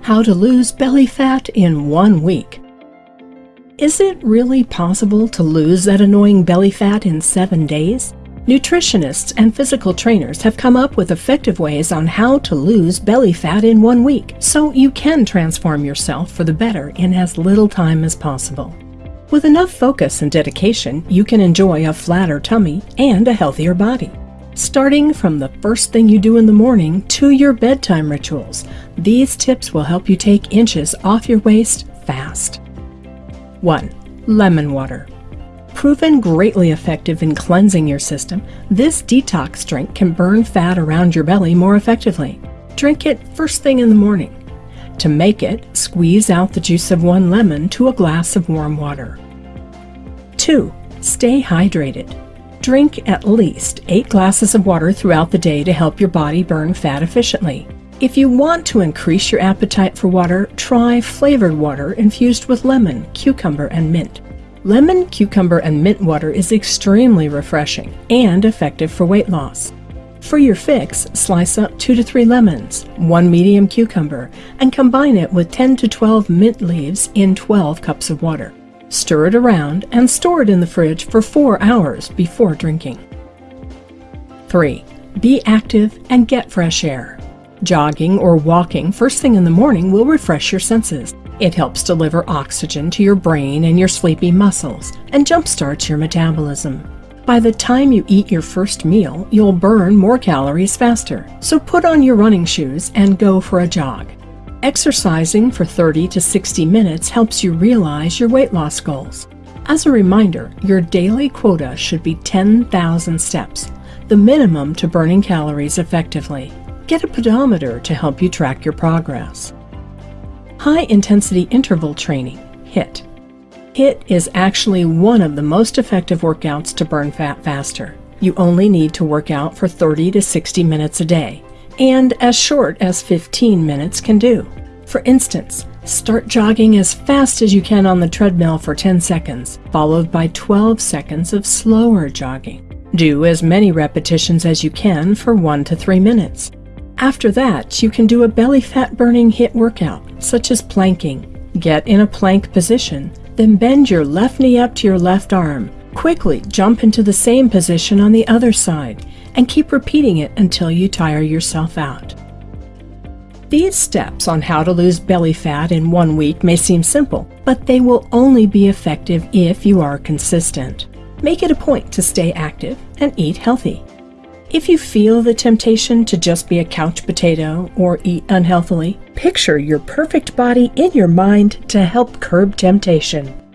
How to lose belly fat in one week. Is it really possible to lose that annoying belly fat in seven days? Nutritionists and physical trainers have come up with effective ways on how to lose belly fat in one week, so you can transform yourself for the better in as little time as possible. With enough focus and dedication, you can enjoy a flatter tummy and a healthier body. Starting from the first thing you do in the morning to your bedtime rituals, these tips will help you take inches off your waist fast. 1. Lemon water. Proven greatly effective in cleansing your system, this detox drink can burn fat around your belly more effectively. Drink it first thing in the morning. To make it, squeeze out the juice of one lemon to a glass of warm water. 2. Stay hydrated. Drink at least 8 glasses of water throughout the day to help your body burn fat efficiently. If you want to increase your appetite for water, try flavored water infused with lemon, cucumber, and mint. Lemon, cucumber, and mint water is extremely refreshing and effective for weight loss. For your fix, slice up 2 to 3 lemons, 1 medium cucumber, and combine it with 10 to 12 mint leaves in 12 cups of water. Stir it around and store it in the fridge for 4 hours before drinking. 3. Be active and get fresh air. Jogging or walking first thing in the morning will refresh your senses. It helps deliver oxygen to your brain and your sleepy muscles and jumpstarts your metabolism. By the time you eat your first meal, you'll burn more calories faster. So put on your running shoes and go for a jog. Exercising for 30 to 60 minutes helps you realize your weight loss goals. As a reminder, your daily quota should be 10,000 steps, the minimum to burning calories effectively. Get a pedometer to help you track your progress. High Intensity Interval Training, HIIT. HIIT is actually one of the most effective workouts to burn fat faster. You only need to work out for 30 to 60 minutes a day, and as short as 15 minutes can do. For instance, start jogging as fast as you can on the treadmill for 10 seconds, followed by 12 seconds of slower jogging. Do as many repetitions as you can for 1 to 3 minutes. After that, you can do a belly fat burning HIIT workout, such as planking. Get in a plank position, then bend your left knee up to your left arm. Quickly jump into the same position on the other side and keep repeating it until you tire yourself out. These steps on how to lose belly fat in one week may seem simple, but they will only be effective if you are consistent. Make it a point to stay active and eat healthy. If you feel the temptation to just be a couch potato or eat unhealthily, picture your perfect body in your mind to help curb temptation.